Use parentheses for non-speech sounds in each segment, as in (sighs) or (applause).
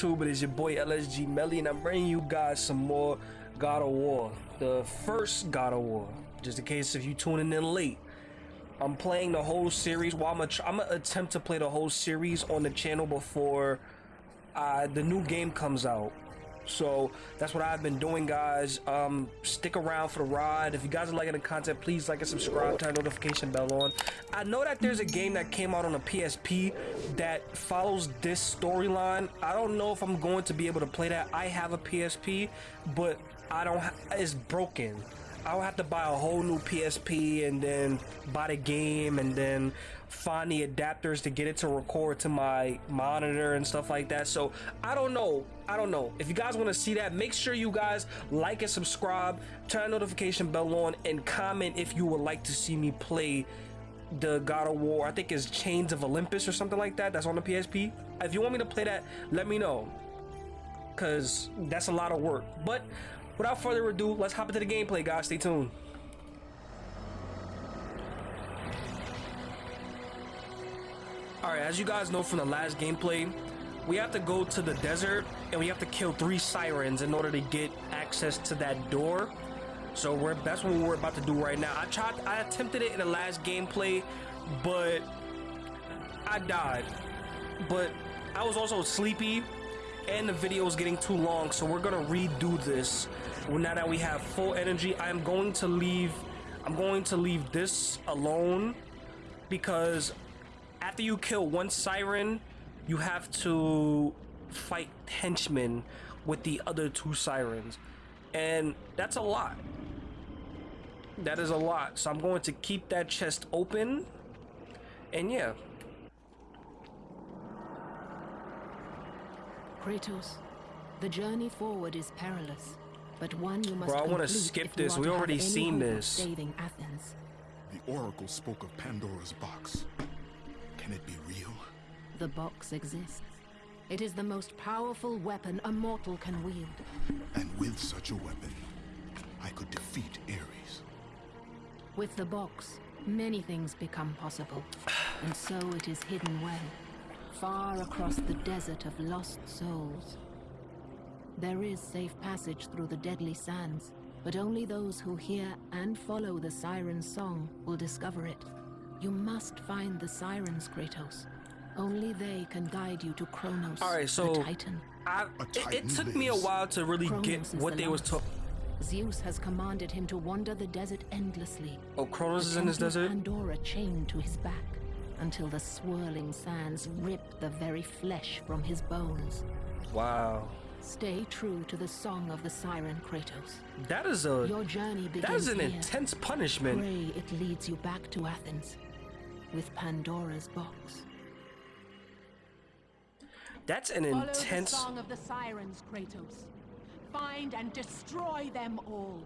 YouTube? It is your boy LSG Melly, and I'm bringing you guys some more God of War. The first God of War, just in case if you tuning in late. I'm playing the whole series. Well, I'm gonna attempt to play the whole series on the channel before uh, the new game comes out. So that's what I've been doing, guys. Um, stick around for the ride. If you guys are liking the content, please like and subscribe, turn notification bell on. I know that there's a game that came out on a PSP that follows this storyline. I don't know if I'm going to be able to play that. I have a PSP, but I don't. it's broken. I'll have to buy a whole new PSP and then buy the game and then find the adapters to get it to record to my monitor and stuff like that. So I don't know. I don't know. If you guys want to see that, make sure you guys like and subscribe, turn notification bell on, and comment if you would like to see me play the God of War. I think it's Chains of Olympus or something like that. That's on the PSP. If you want me to play that, let me know. Cause that's a lot of work. But without further ado, let's hop into the gameplay, guys. Stay tuned. Alright, as you guys know from the last gameplay, we have to go to the desert and we have to kill three sirens in order to get access to that door. So we're that's what we're about to do right now. I tried I attempted it in the last gameplay, but I died. But I was also sleepy and the video is getting too long, so we're gonna redo this. Now that we have full energy, I'm going to leave I'm going to leave this alone because after you kill one siren, you have to fight henchmen with the other two sirens. And that's a lot. That is a lot. So I'm going to keep that chest open. And yeah. Kratos, the journey forward is perilous, but one you must Bro, I want to skip this. We already seen this. Saving Athens. The Oracle spoke of Pandora's box. Can it be real? The box exists. It is the most powerful weapon a mortal can wield. And with such a weapon, I could defeat Ares. With the box, many things become possible. And so it is hidden well, far across the desert of lost souls. There is safe passage through the deadly sands, but only those who hear and follow the siren's song will discover it. You must find the sirens, Kratos. Only they can guide you to Kronos, All right, so the Titan. I, it, it, took me a while to really Kronos get what the they last. was talking. Zeus has commanded him to wander the desert endlessly. Oh, Kronos is in this desert? Pandora chained to his back until the swirling sands rip the very flesh from his bones. Wow. Stay true to the song of the siren Kratos. That is a Your journey begins That is an here. intense punishment. Pray it leads you back to Athens with Pandora's box. That's an Follow intense. The song of the sirens, Kratos. Find and destroy them all.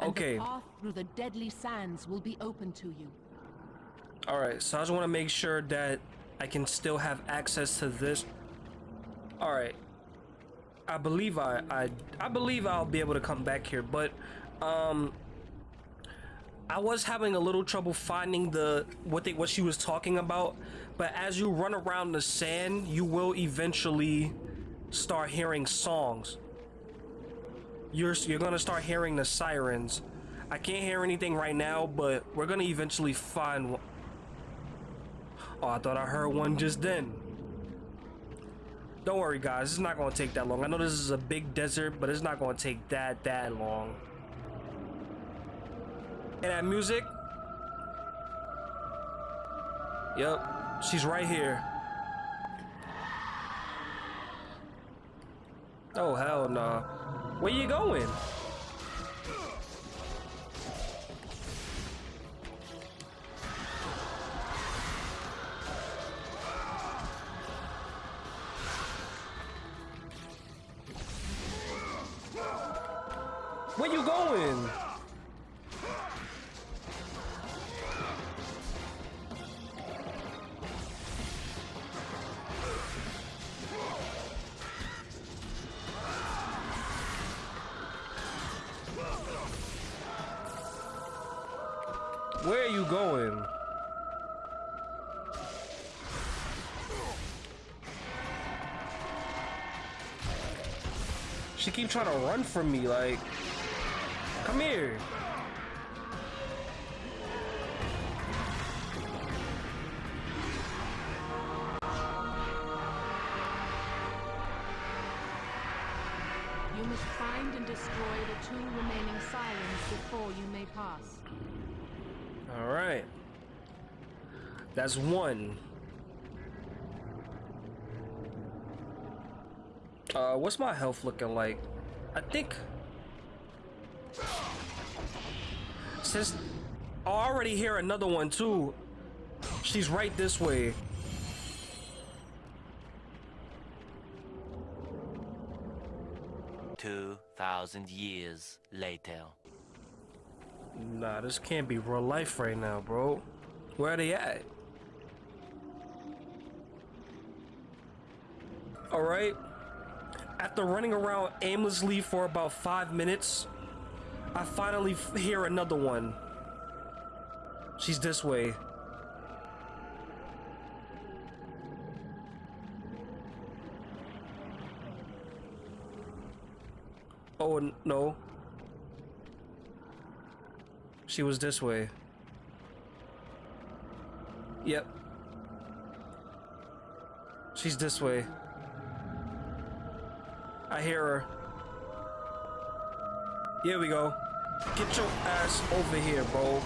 And okay. The path through the deadly sands will be open to you. All right, so I just want to make sure that I can still have access to this. All right. I believe I I I believe I'll be able to come back here, but um I was having a little trouble finding the what they what she was talking about, but as you run around the sand, you will eventually start hearing songs. You're you're gonna start hearing the sirens. I can't hear anything right now, but we're gonna eventually find. One. Oh, I thought I heard one just then. Don't worry, guys. It's not gonna take that long. I know this is a big desert, but it's not gonna take that that long. And that music. Yep, she's right here. Oh, hell no. Nah. Where you going? Where you going? Keep trying to run from me, like, come here. You must find and destroy the two remaining sirens before you may pass. All right. That's one. Uh, what's my health looking like? I think... Since... I already hear another one, too. She's right this way. Two thousand years later. Nah, this can't be real life right now, bro. Where are they at? Alright. After running around aimlessly for about five minutes, I finally hear another one. She's this way. Oh, no. She was this way. Yep. She's this way. I hear her. Here we go. Get your ass over here, bro.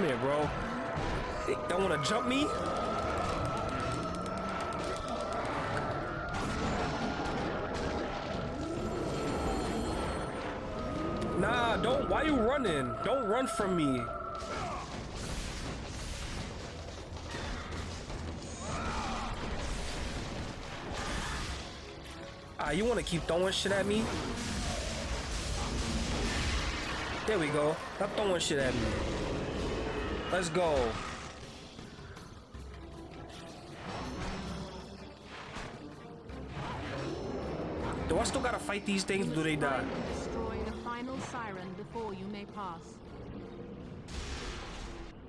Come here, bro. Don't want to jump me? Nah, don't. Why you running? Don't run from me. Ah, you want to keep throwing shit at me? There we go. Stop throwing shit at me. Let's go. Do I still gotta fight these things? Do they die? Destroy the final siren before you may pass.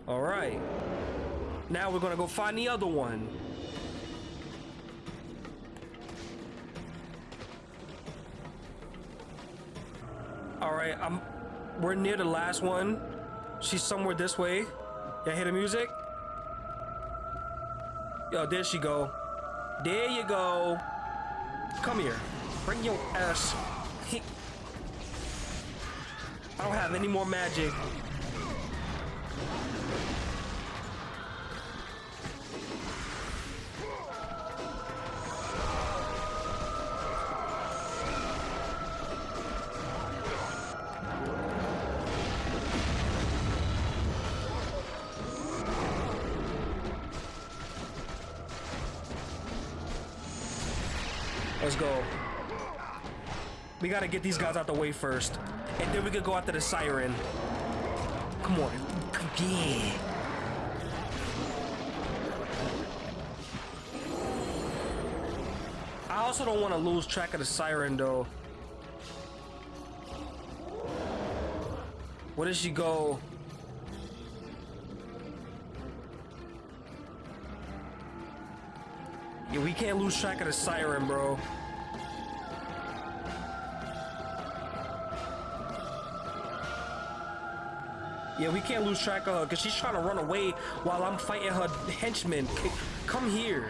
All right. Now we're gonna go find the other one. All right, I'm. We're near the last one. She's somewhere this way. Y'all hear the music? Yo, there she go. There you go. Come here. Bring your ass. (laughs) I don't have any more magic. Gotta get these guys out the way first. And then we could go after the siren. Come on. Yeah. I also don't want to lose track of the siren though. Where does she go? Yeah, we can't lose track of the siren, bro. Yeah, we can't lose track of her because she's trying to run away while I'm fighting her henchmen. Come here.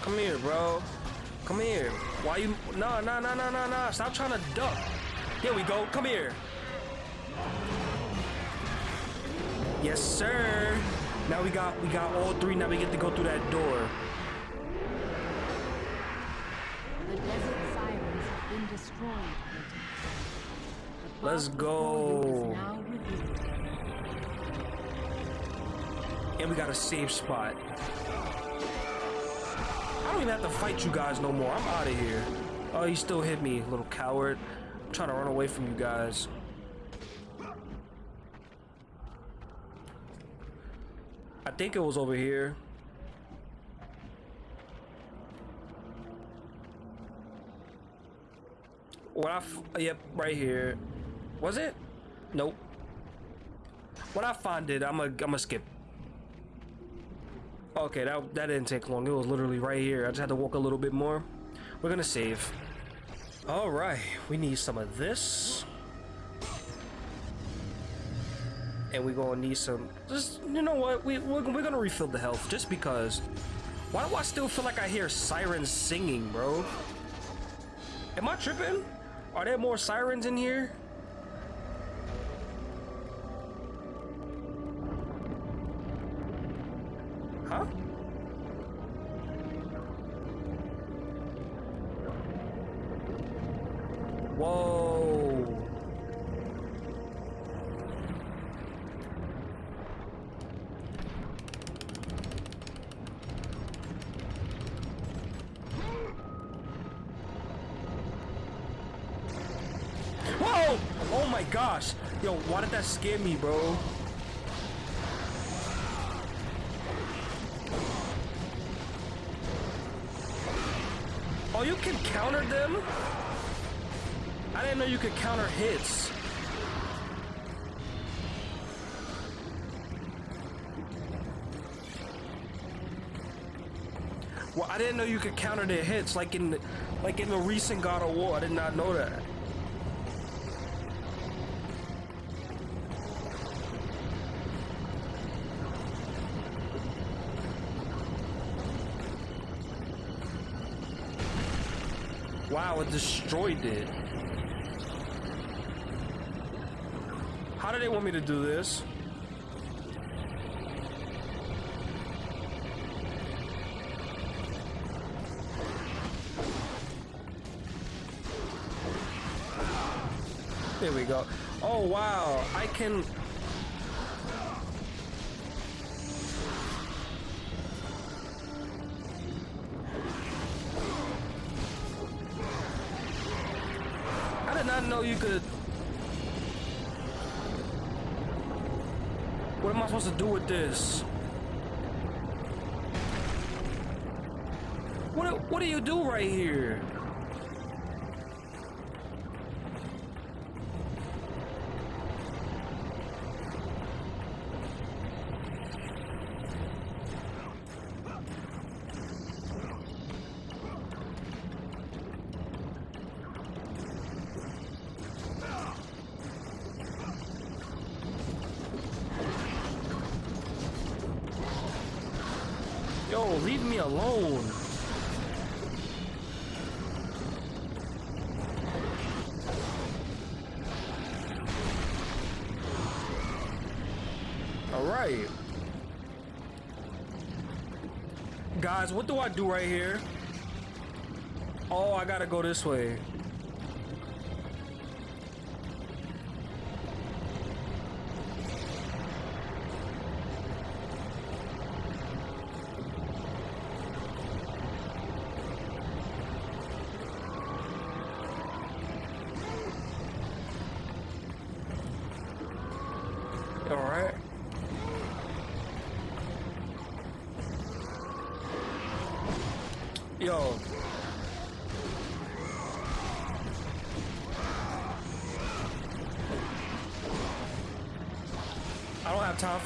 Come here, bro. Come here. Why you? No, no, no, no, no, nah. Stop trying to duck. Here we go. Come here. Yes, sir. Now we got we got all three. Now we get to go through that door. The desert sirens have been destroyed, Let's path before you go. is now revealed. And we got a safe spot. I don't even have to fight you guys no more. I'm out of here. Oh, you still hit me, little coward. I'm trying to run away from you guys. Think it was over here. What I yep, right here. Was it? Nope. When I find it, I'm I'm gonna skip. Okay, that that didn't take long. It was literally right here. I just had to walk a little bit more. We're gonna save. All right, we need some of this, and we're gonna need some. Just you know what? We we're, we're gonna refill the health just because. Why do I still feel like I hear sirens singing, bro? Am I tripping? Are there more sirens in here? Why scare me, bro? Oh, you can counter them? I didn't know you could counter hits. Well, I didn't know you could counter their hits like in like in the recent God of War. I did not know that. Wow, it destroyed it. How do they want me to do this? There we go. Oh wow, I can not know you could. What am I supposed to do with this? What What do you do right here? Guys, what do I do right here? Oh, I gotta go this way.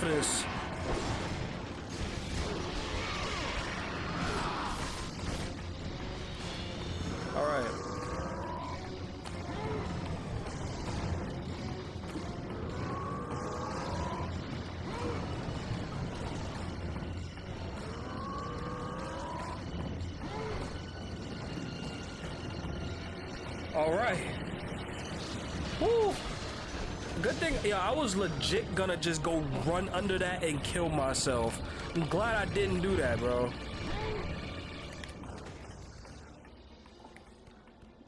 This. All right. All right. Good thing, yeah, I was legit gonna just go run under that and kill myself. I'm glad I didn't do that, bro.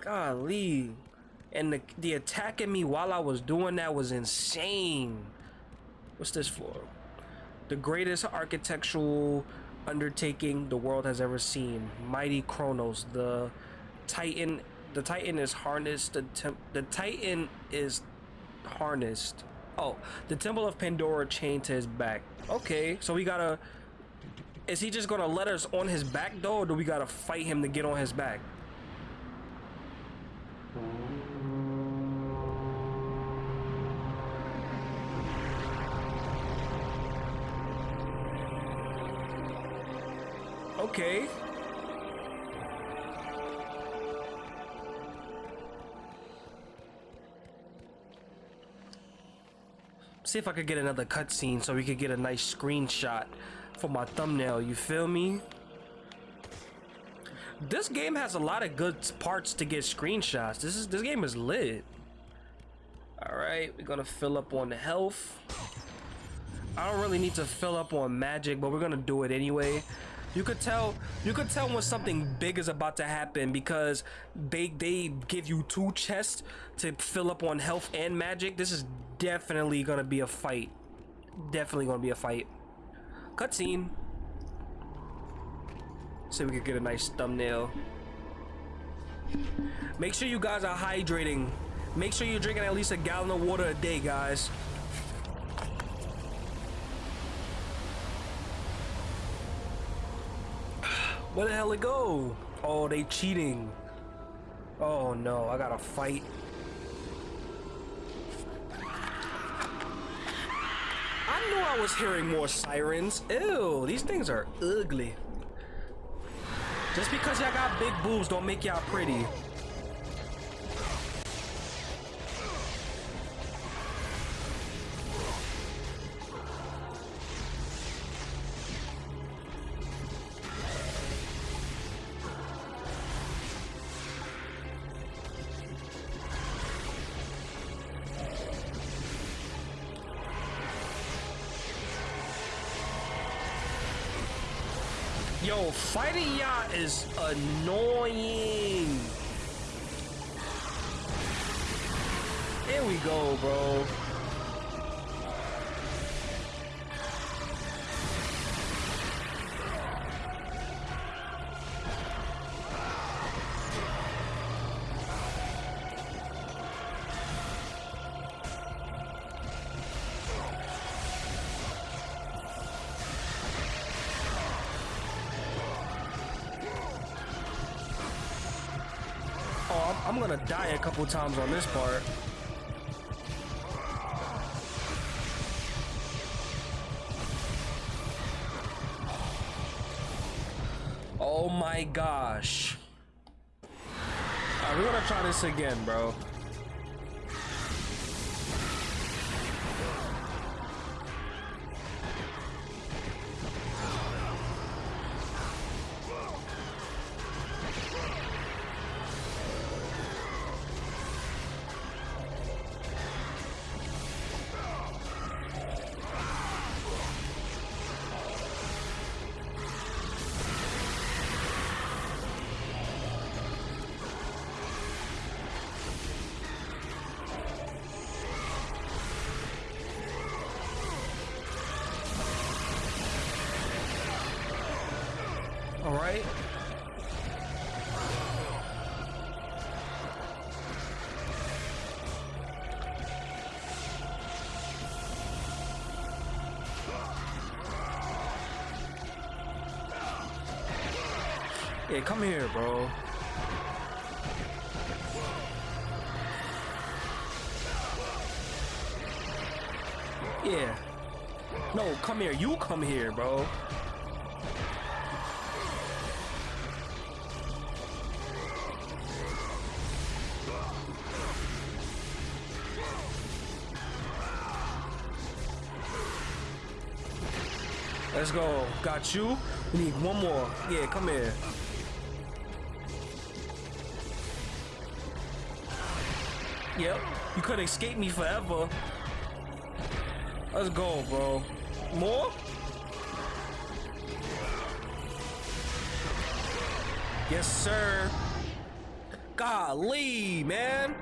Golly. And the, the attacking me while I was doing that was insane. What's this for? The greatest architectural undertaking the world has ever seen. Mighty Kronos, the Titan. The Titan is harnessed. The the Titan is harnessed. Oh, the Temple of Pandora chained to his back. Okay, so we gotta. Is he just gonna let us on his back though, or do we gotta fight him to get on his back? Okay. See if I could get another cutscene so we could get a nice screenshot for my thumbnail. You feel me? This game has a lot of good parts to get screenshots. This is this game is lit. All right, we're gonna fill up on health. I don't really need to fill up on magic, but we're gonna do it anyway. You could tell you could tell when something big is about to happen because they they give you two chests to fill up on health and magic. This is definitely gonna be a fight. Definitely gonna be a fight. Cutscene. So we could get a nice thumbnail. Make sure you guys are hydrating. Make sure you're drinking at least a gallon of water a day, guys. Where the hell it go? Oh, they cheating. Oh no, I gotta fight. I knew I was hearing more sirens. Ew, these things are ugly. Just because y'all got big boobs don't make y'all pretty. Is annoying. Die a couple times on this part. Oh my gosh. Alright, we're gonna try this again, bro. Yeah, come here, bro. Yeah. No, come here. You come here, bro. Let's go. Got you. We need one more. Yeah, come here. Yep. You couldn't escape me forever. Let's go, bro. More? Yes, sir. Golly, man.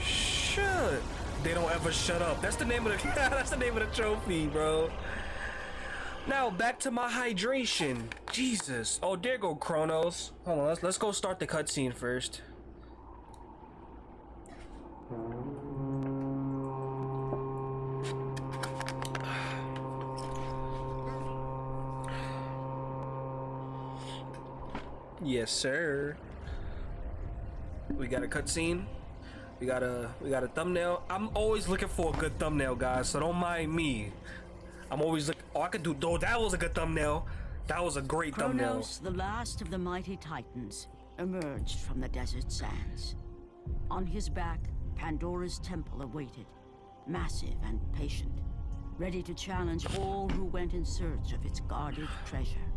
Shut. They don't ever shut up. That's the name of the (laughs) that's the name of the trophy, bro. Now back to my hydration. Jesus. Oh, there go Kronos. Hold on, let's let's go start the cutscene first. Yes, sir. We got a cutscene. We got a we got a thumbnail. I'm always looking for a good thumbnail, guys. So don't mind me. I'm always look. Oh, I could do. Oh, that was a good thumbnail. That was a great thumbnail. Kronos, the last of the mighty titans, emerged from the desert sands. On his back, Pandora's temple awaited, massive and patient, ready to challenge all who went in search of its guarded treasure.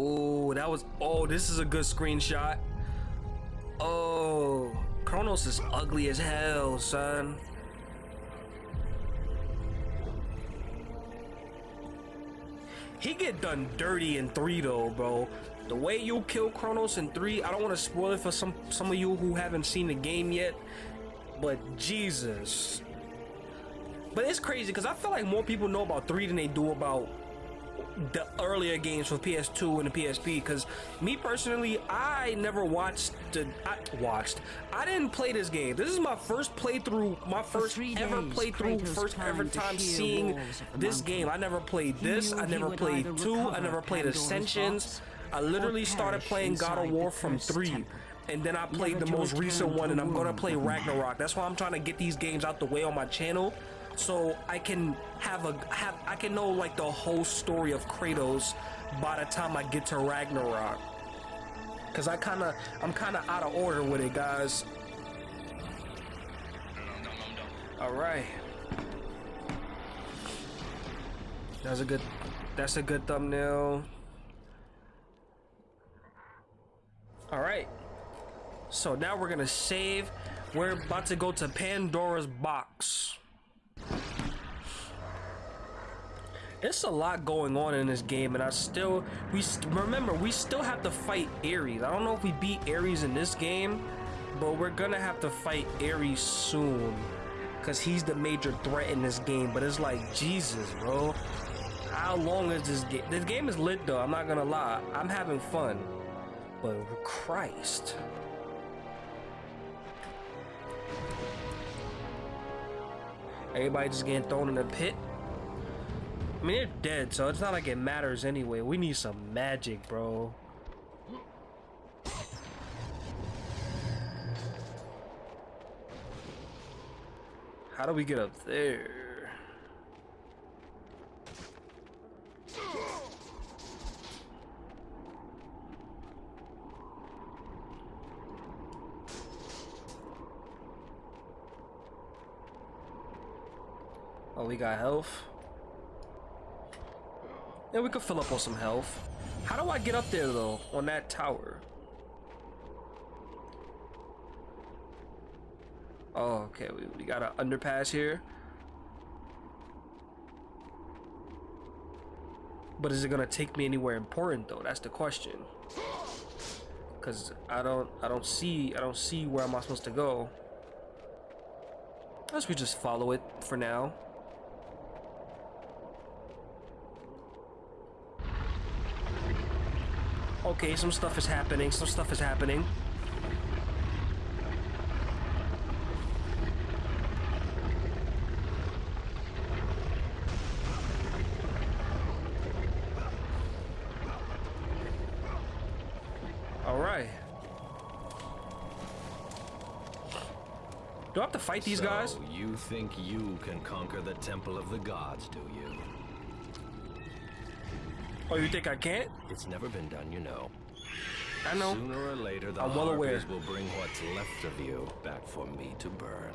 Oh, that was. Oh, this is a good screenshot. Oh, Kronos is ugly as hell, son. He get done dirty in three though, bro. The way you kill Kronos in three, I don't want to spoil it for some some of you who haven't seen the game yet, but Jesus. But it's crazy because I feel like more people know about three than they do about the earlier games for PS2 and the PSP because me personally I never watched the I watched. I didn't play this game. This is my first playthrough my first ever playthrough Kratos first ever time seeing walls of the this game. I never played this. I never played two. I never played Pandora's Ascensions. box I literally started playing God of War from three temple, and then I played never the most recent one and I'm gonna play. Ragnarok. That's why I'm trying to get these games out the way on my channel so I can have a have I can know like the whole story of Kratos by the time I get to Ragnarok. Cause I kinda I'm kinda out of order with it guys. Alright. That's a good that's a good thumbnail. Alright. So now we're gonna save. We're about to go to Pandora's box. It's a lot going on in this game, and I still we st- remember we still have to fight Ares. I don't know if we beat Ares in this game, but we're gonna have to fight Ares soon, cause he's the major threat in this game. But it's like Jesus, bro. How long is this game? This game is lit though. I'm not gonna lie. I'm having fun, but Christ. Everybody just getting thrown in the pit. I mean, they're dead, so it's not like it matters anyway. We need some magic, bro. How do we get up there? Oh, we got health. Yeah, we could fill up on some health. How do I get up there though, on that tower? Oh, okay, we, we got an underpass here. But is it gonna take me anywhere important though? That's the question. Cause I don't I don't see I don't see where am I supposed to go. Unless we just follow it for now. Okay, some stuff is happening. Some stuff is happening. All right. Do I have to fight these so guys? You think you can conquer the Temple of the Gods, do you? Oh, you think I can't? It's never been done, you know. I know. Sooner or later, the I'm well aware. Will bring what's left of you back for me to burn.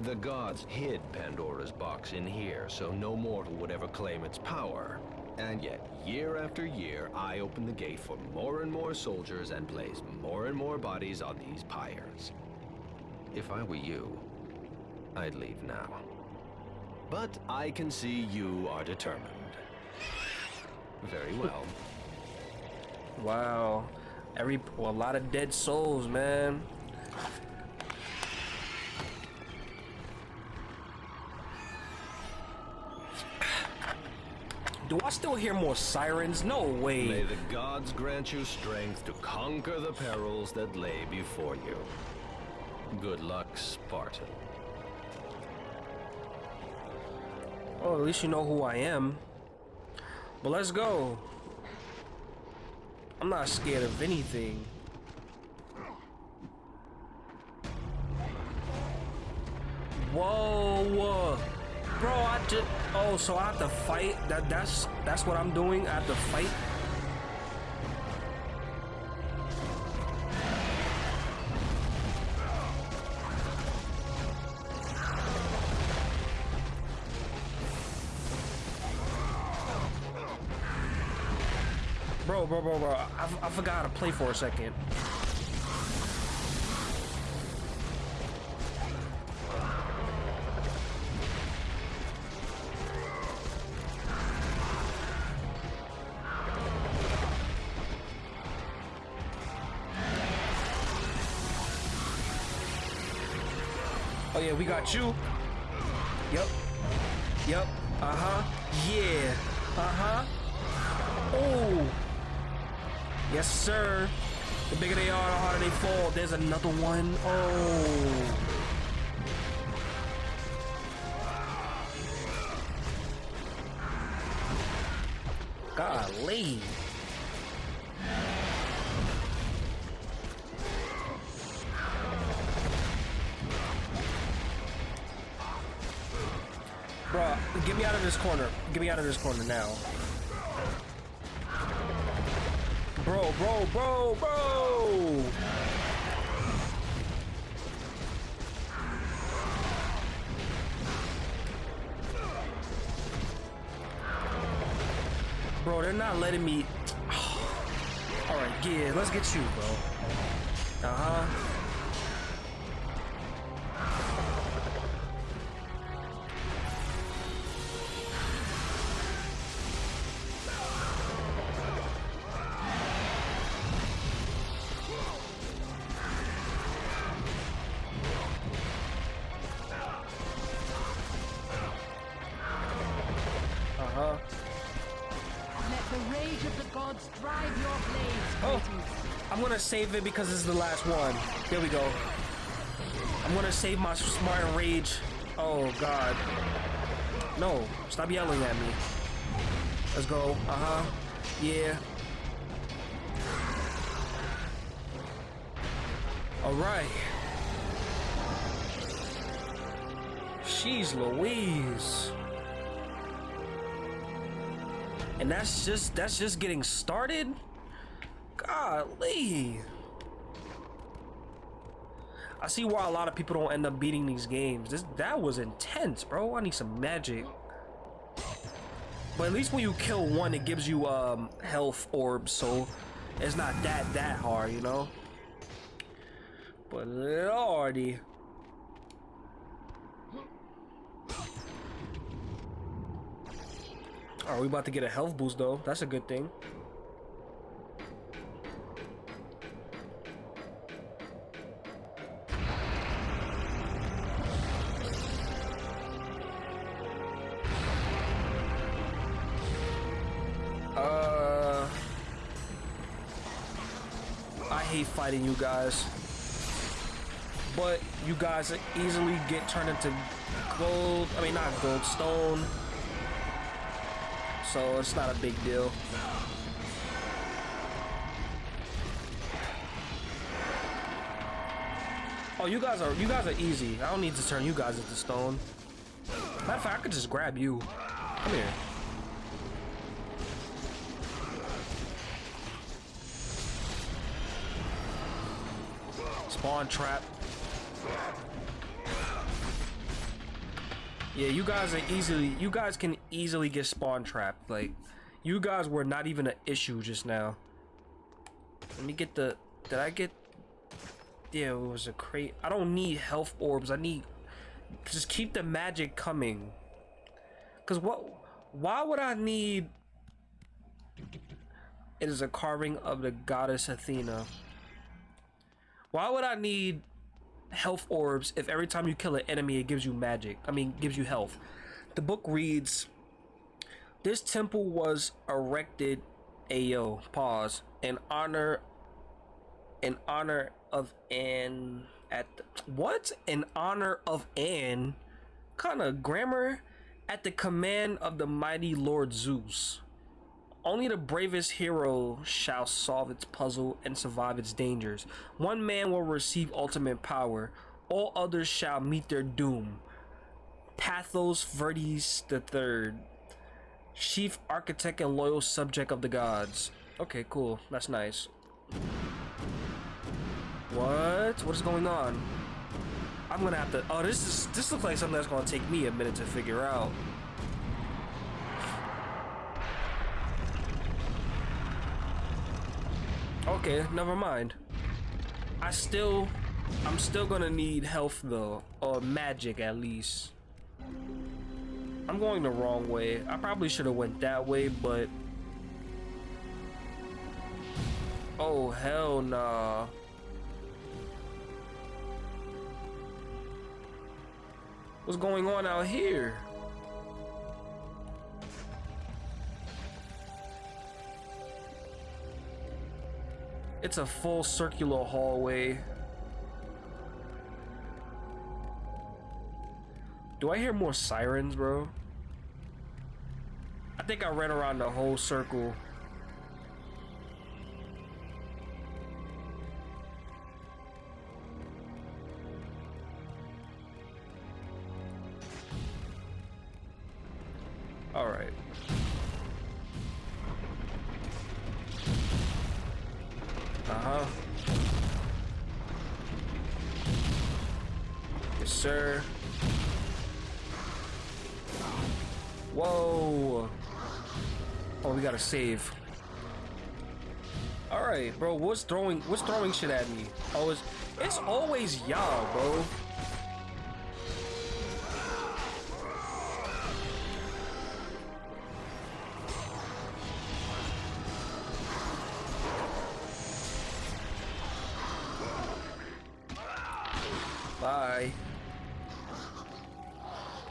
The gods hid Pandora's box in here, so no mortal would ever claim its power. And yet, year after year, I open the gate for more and more soldiers and place more and more bodies on these pyres. If I were you, I'd leave now. But I can see you are determined. Very well. Wow. Every well, a lot of dead souls, man. Do I still hear more sirens? No way. May the gods grant you strength to conquer the perils that lay before you. Good luck, Spartan. Oh, at least you know who I am. But let's go. I'm not scared of anything. Whoa. Bro, I just Oh, so I have to fight? That that's that's what I'm doing? I have to fight? Bro, bro, bro, bro. I, I forgot to play for a second. Oh yeah, we got you. Yep. Yep. Uh-huh. Yes, sir. The bigger they are, the harder they fall. There's another one. Oh. Golly. Bro, get me out of this corner. Get me out of this corner now. Bro, bro, bro, bro! They're not letting me... (sighs) Alright, yeah, let's get you, bro. Uh-huh. Save it because this is the last one. There we go. I'm gonna save my smart rage. Oh God. No, stop yelling at me. Let's go. Uh huh. Yeah. All right. She's Louise. And that's just that's just getting started. Golly. I see why a lot of people don't end up beating these games. This that was intense, bro. I need some magic. But at least when you kill one, it gives you um health orbs, so it's not that that hard, you know. But lordy. Are we about to get a health boost though? That's a good thing. Fighting you guys, but you guys easily get turned into gold. I mean, not gold, stone. So it's not a big deal. Oh, you guys are you guys are easy. I don't need to turn you guys into stone. Matter of fact, I could just grab you. Come here. Spawn trap. Yeah, you guys are easily you guys can easily get spawn trapped. Like you guys were not even an issue just now. Let me get the did I get yeah, it was a crate. I don't need health orbs. I need just keep the magic coming. Cause what? Why would I need? It is a carving of the goddess Athena. Why would I need health orbs if every time you kill an enemy it gives you magic? I mean, gives you health. The book reads, "This temple was erected, ayo pause, in honor, in honor of an at what? In honor of an kind of grammar at the command of the mighty Lord Zeus." Only the bravest hero shall solve its puzzle and survive its dangers. One man will receive ultimate power, all others shall meet their doom. Pathos Verdes III, chief architect and loyal subject of the gods. Okay, cool. That's nice. What? What is going on? I'm gonna have to. Oh, this is. This looks like something that's gonna take me a minute to figure out. Okay, never mind. I still, I'm still gonna need health though, or magic at least. I'm going the wrong way. I probably should have went that way, but oh hell nah. What's going on out here? It's a full circular hallway. Do I hear more sirens, bro? I think I ran around the whole circle. Gotta save. All right, bro. What's throwing? What's throwing shit at me? Oh, it's it's always y'all, bro. Bye.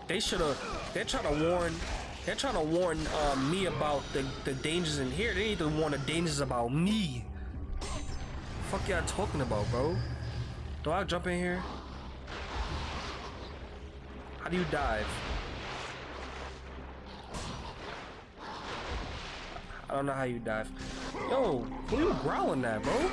They should have. They're trying to warn. They're trying to warn uh, me about the the dangers in here. They need to warn the dangers about me. Fuck y'all talking about, bro? Do I jump in here? How do you dive? I don't know how you dive. Yo, who you growling at, bro?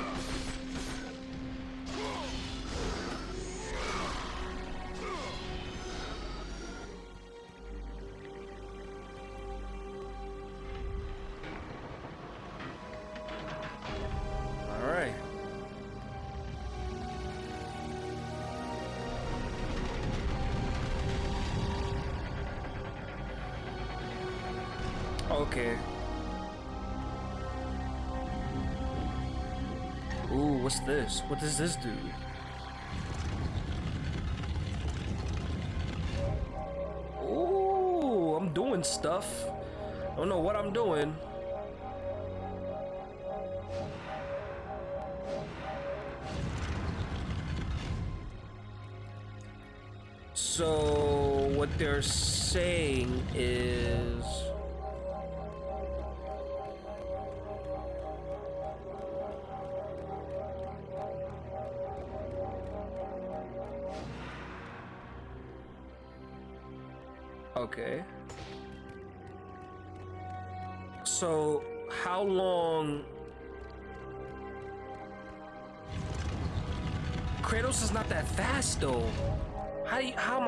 This? What does this do? Ooh, I'm doing stuff. I don't know what I'm doing. So what they're saying is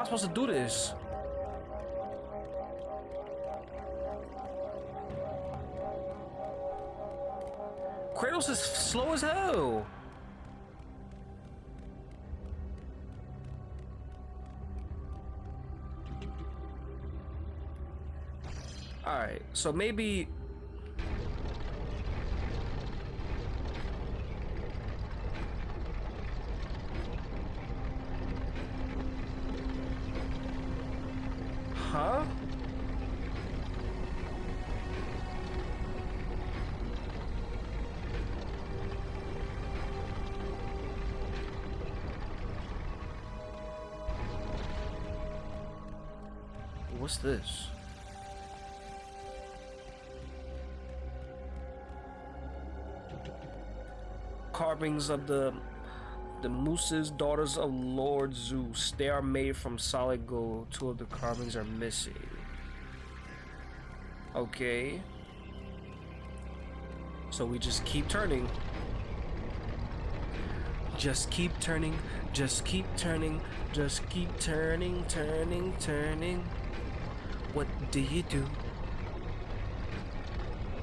I supposed to do this? Kratos is slow as hell. All right, so maybe this? Carvings of the the Muses daughters of Lord Zeus. They are made from solid gold. Two of the carvings are missing. Okay. So we just keep turning. Just keep turning. Just keep turning. Just keep turning, turning, turning. What do you do?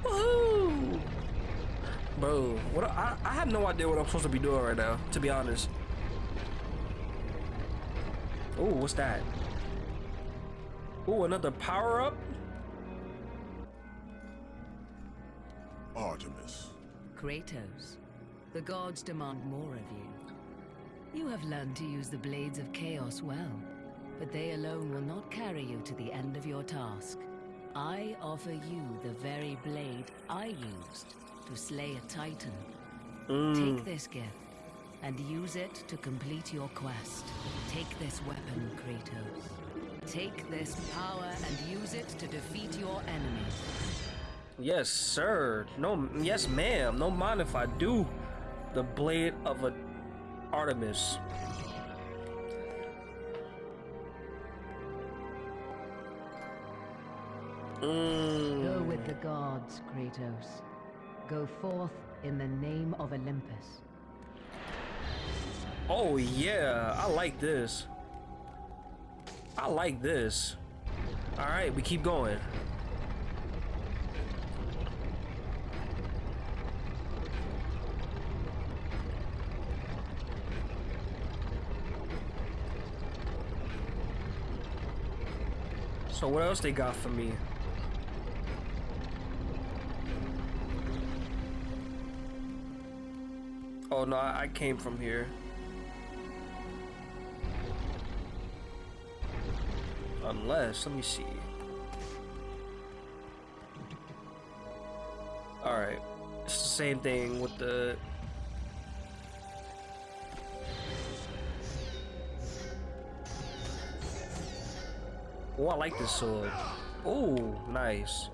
Woohoo! Bro, what I, I have no idea what I'm supposed to be doing right now, to be honest. Oh, what's that? Oh, another power up? Artemis. Kratos, the gods demand more of you. You have learned to use the blades of chaos well, but they alone will not carry you to the end of your task. I offer you the very blade I used to slay a titan. Take mm. this gift and use it to complete your quest. Take this weapon, Kratos. Take this power and use it to defeat your enemies. Yes, sir. No, yes, ma'am. No mind if I do. The blade of a Artemis. Mm. Go with the gods, Kratos. Go forth in the name of Olympus. Oh yeah, I like this. I like this. All right, we keep going. So what else they got for me? Oh no, I I came from here. Unless, let me see. Alright. It's the same thing with the... Oh, I like this sword. Oh, nice.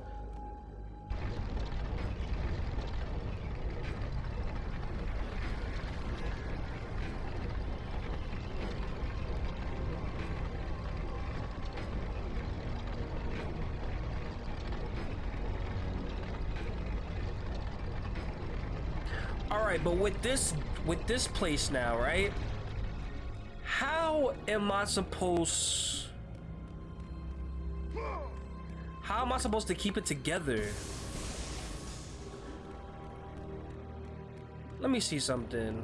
Right, but with this with this place now, right? How am I supposed How am I supposed to keep it together? Let me see something.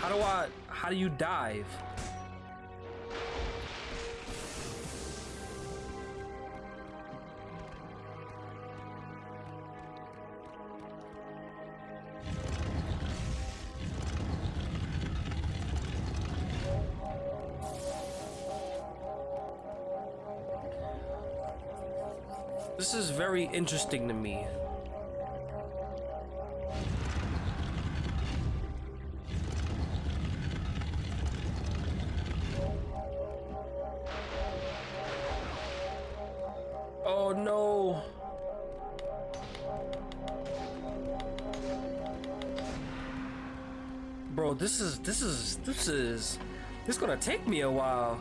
How do I how do you dive? Interesting to me. Oh no. Bro, this is this is this is this is gonna take me a while.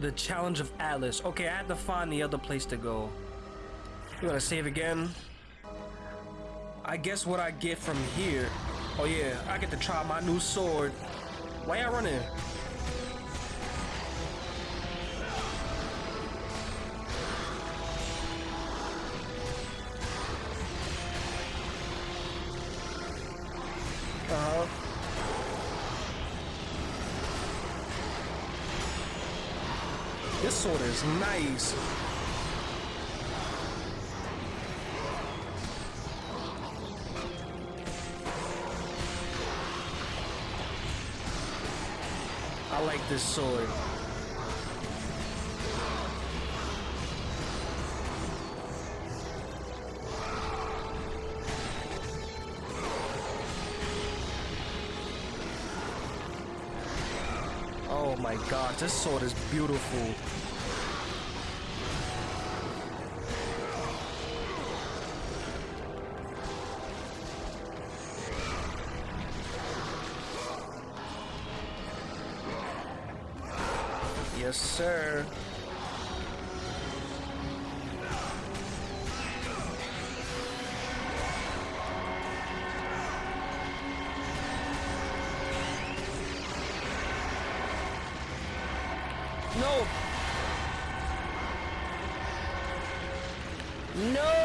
The challenge of Atlas. Okay, I had to find the other place to go. You wanna save again? I guess what I get from here. Oh yeah, I get to try my new sword. Why y'all running? Is nice. I like this sword. Oh my god, this sword is beautiful. Sir. No. No.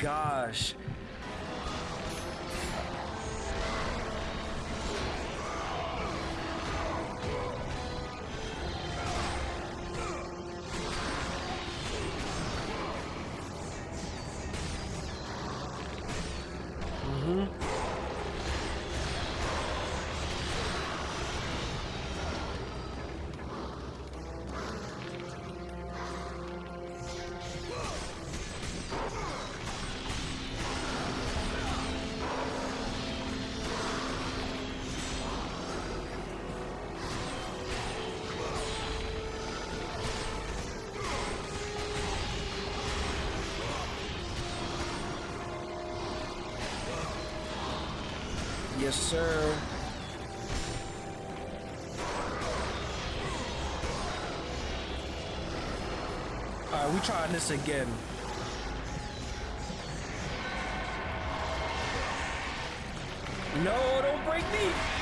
Gosh. Yes, sir. All right, we trying this again. No, don't break me.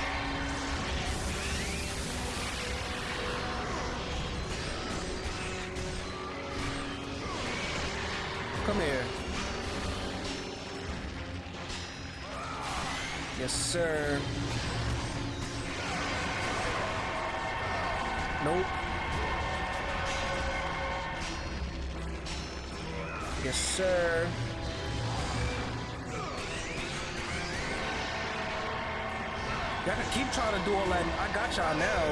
Sir. Nope. Yes, sir. Can keep trying to do all that. I got y'all now.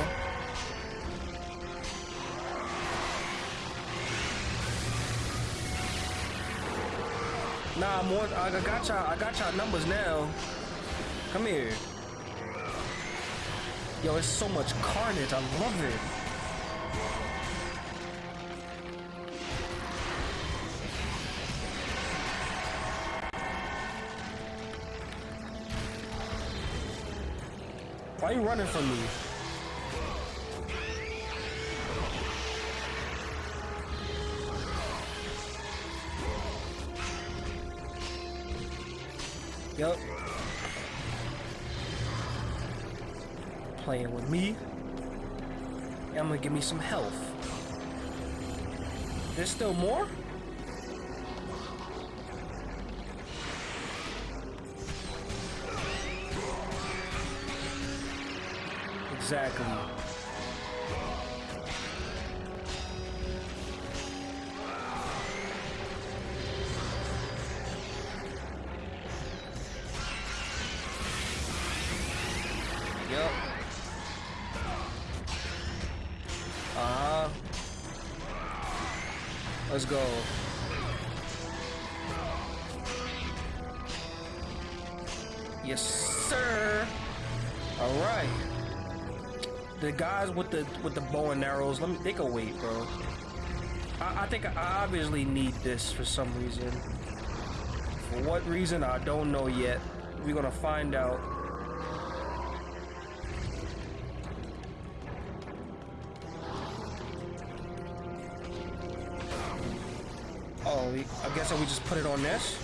Nah, more. I got y'all. I got y'all numbers now. Come here. Yo, it's so much carnage. I love it. Why are you running from me? Give me some health. There's still more? Exactly. The with the bow and arrows, let me. They can wait, bro. I, I think I obviously need this for some reason. For what reason, I don't know yet. We're gonna find out. Oh, I guess I we just put it on this.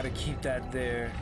Okay, got to keep that there.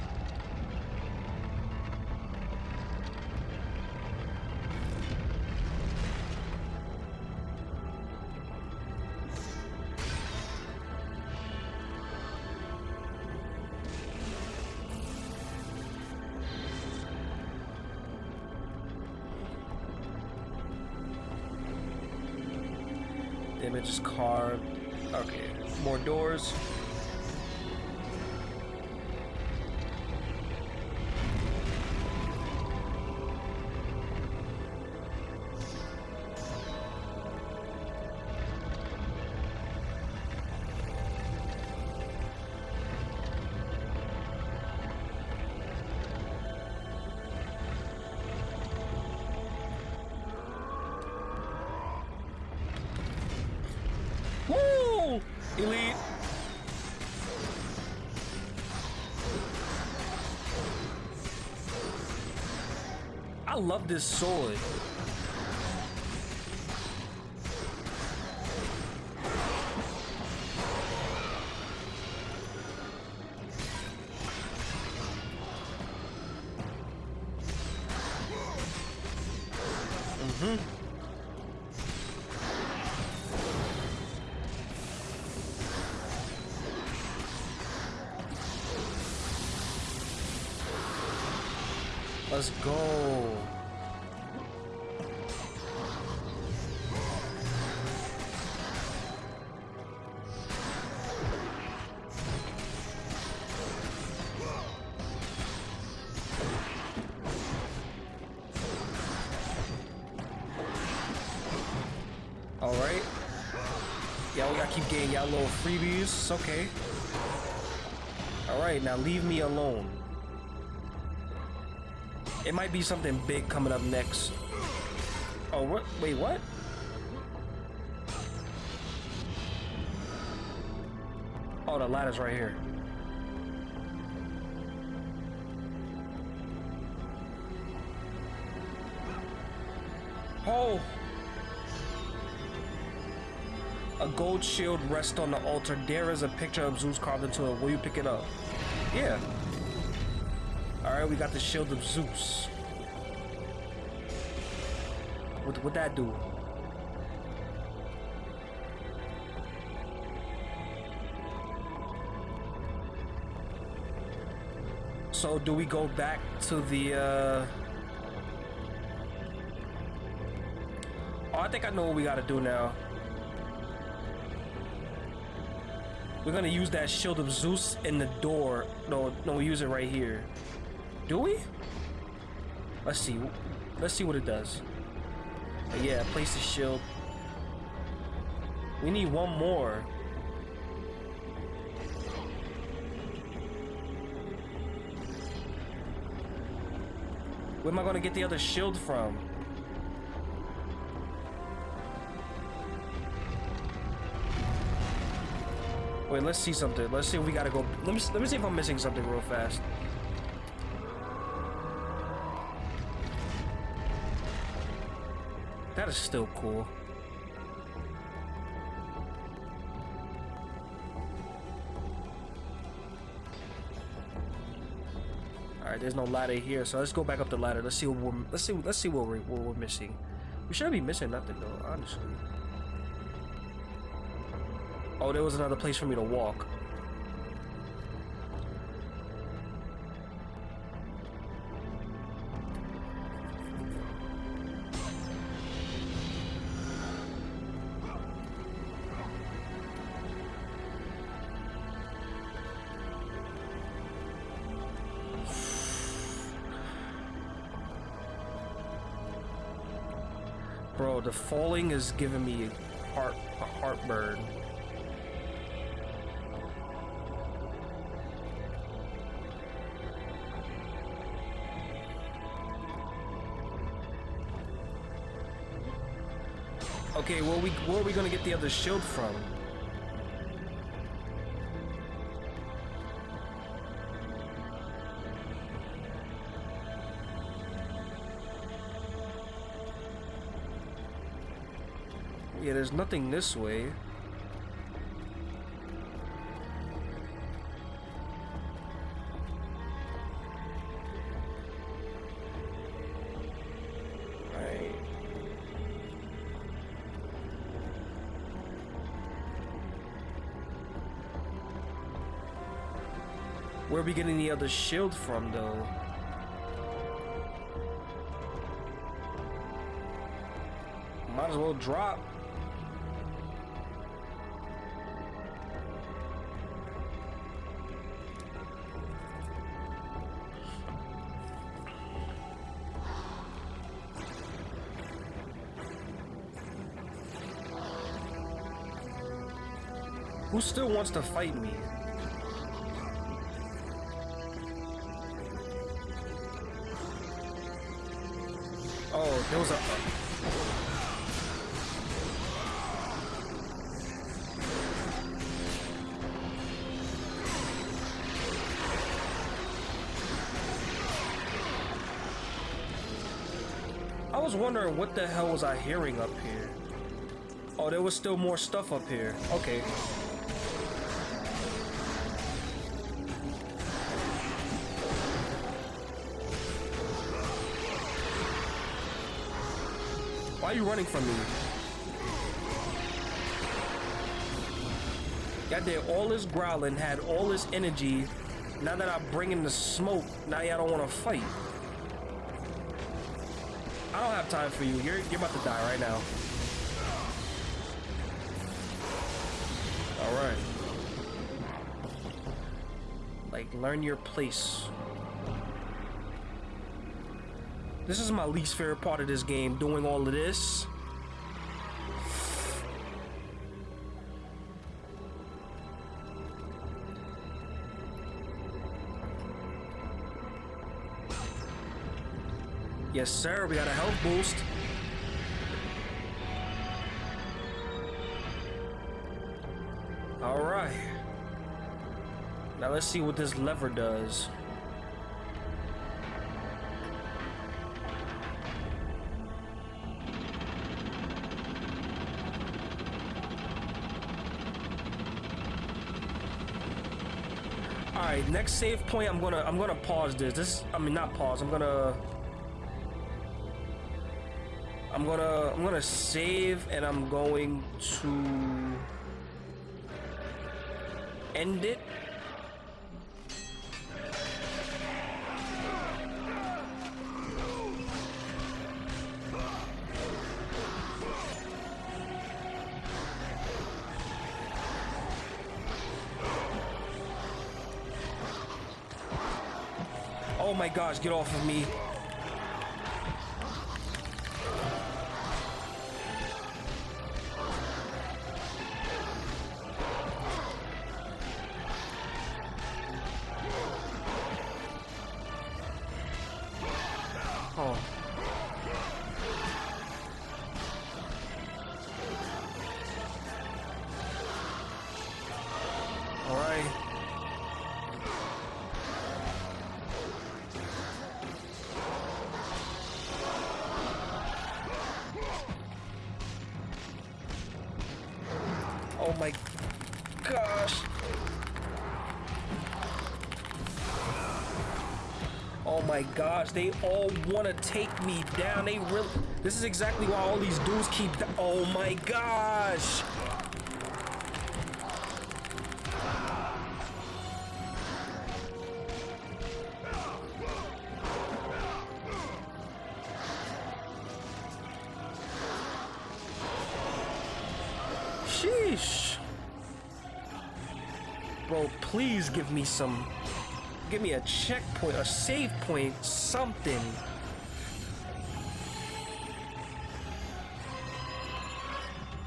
Love this sword. Keep getting y'all little freebies. It's okay. All right, now leave me alone. It might be something big coming up next. Oh, what? Wait, what? Oh, the ladder's right here. Oh! A gold shield rests on the altar. There is a picture of Zeus carved into it. Will you pick it up? Yeah. Alright, we got the shield of Zeus. What would that do? So do we go back to the uh Oh, I think I know what we gotta do now. We're gonna use that shield of Zeus in the door. No, no, we use it right here. Do we? Let's see. Let's see what it does. Uh, yeah, place the shield. We need one more. Where am I gonna get the other shield from? Wait, let's see something. Let's see if we gotta go. Let me let me see if I'm missing something real fast. That is still cool. All right, there's no ladder here, so let's go back up the ladder. Let's see what we're let's see let's see what we're what we're missing. We shouldn't be missing nothing though, honestly. Oh, there was another place for me to walk. Bro, the falling is giving me heart a heartburn. Okay, where we where are we gonna get the other shield from? Yeah, there's nothing this way. Where are we getting the other shield from, though? Might as well drop. Who still wants to fight me? There was a. I was wondering what the hell was I hearing up here? Oh, there was still more stuff up here. Okay. Why are you running from me? Got there all this growling, had all this energy. Now that I bring in the smoke, now y'all don't want to fight. I don't have time for you. You're, you're about to die right now. Alright. Like, learn your place. This is my least favorite part of this game, doing all of this. Yes, sir, we got a health boost. All right. Now let's see what this lever does. Next save point. I'm gonna I'm gonna pause this. This I mean not pause. I'm gonna I'm gonna I'm gonna save and I'm going to end it. Get off of me. Gosh, they all want to take me down. They really. This is exactly why all these dudes keep. Oh my gosh. Sheesh. Bro, please give me some. Give me a checkpoint, a save point, something.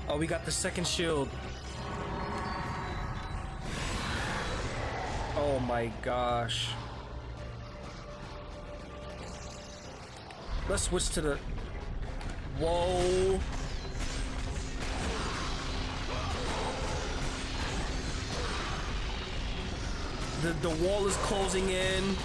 Oh, we got the second shield. Oh my gosh. Let's switch to the... Whoa. The, the wall is closing in.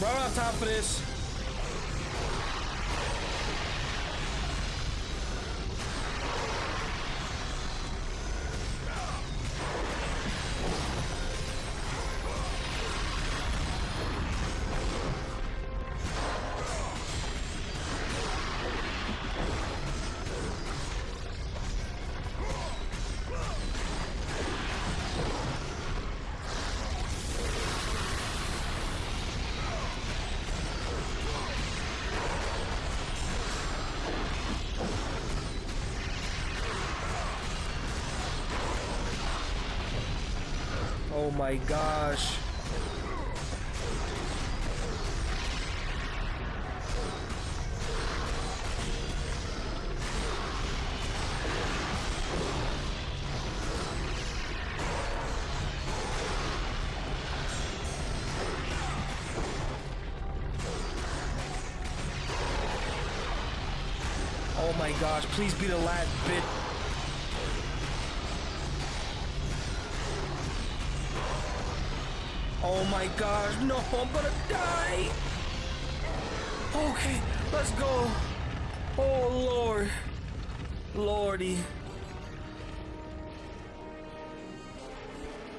Right on top of this. My gosh. Oh my gosh, please be the last my gosh, no, I'm gonna die. Okay, let's go. Oh Lord. Lordy.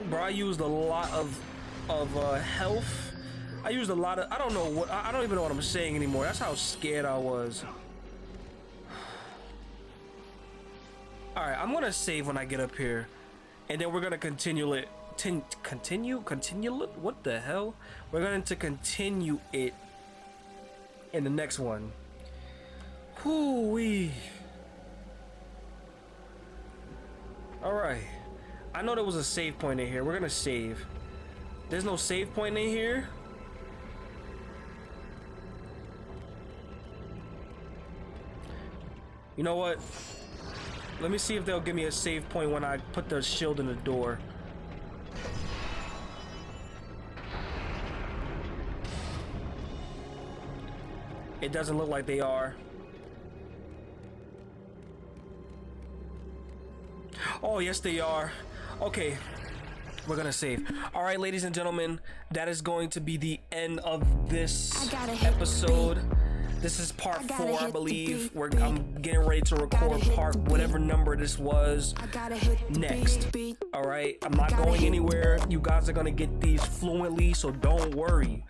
Bro, I used a lot of of uh, health. I used a lot of I don't know what I don't even know what I'm saying anymore. That's how scared I was. (sighs) Alright, I'm gonna save when I get up here. And then we're gonna continue it. Tin continue? Continue? What the hell? We're going to continue it in the next one. Whoo wee. Alright. I know there was a save point in here. We're gonna save. There's no save point in here. You know what? Let me see if they'll give me a save point when I put the shield in the door. Doesn't look like they are. Oh, yes, they are. Okay, we're gonna save. All right, ladies and gentlemen, that is going to be the end of this episode. This is part four, I believe. We're, I'm getting ready to record part whatever number this was next. All right, I'm not going anywhere. You guys are gonna get these fluently, so don't worry.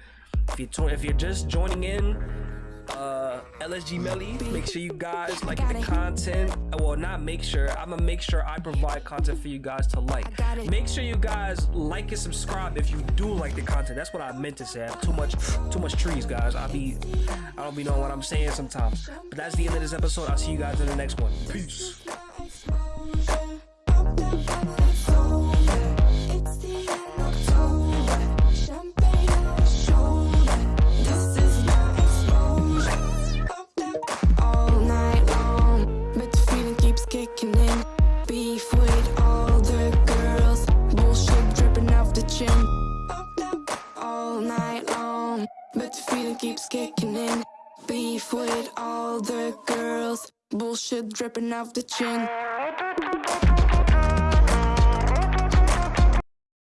If you if you're just joining in, uh lsg melly make sure you guys like the content. Well not make sure i'm gonna make sure i provide content for you guys to like. Make sure you guys like and subscribe if you do like the content. That's what i meant to say. I have too much too much trees guys. I'll be i don't be knowing what i'm saying sometimes. But that's the end of this episode. I'll see you guys in the next one. Peace keeps kicking in. Beef with all the girls. Bullshit dripping off the chin.